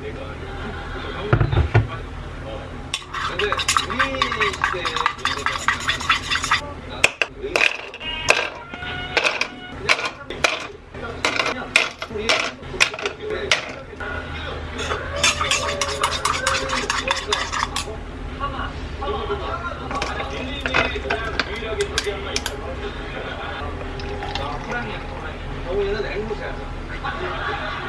내가. 근데 우리 시대 경우에는 앵무새야. 지금 이 순간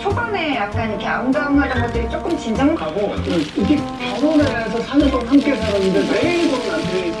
초반에 약간 이렇게 아웅다웅하던 것들이 조금 진정 하고 이게 결혼해서 4년 동안 함께 살았는데 매일 돼. 병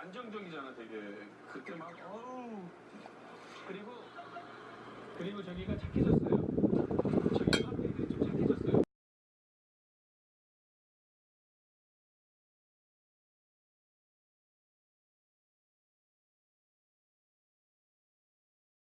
안정적이잖아 되게. 그때 막 어우. 그리고 그리고 저기가 착해졌어요